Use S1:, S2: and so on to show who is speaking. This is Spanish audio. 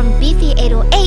S1: from BC808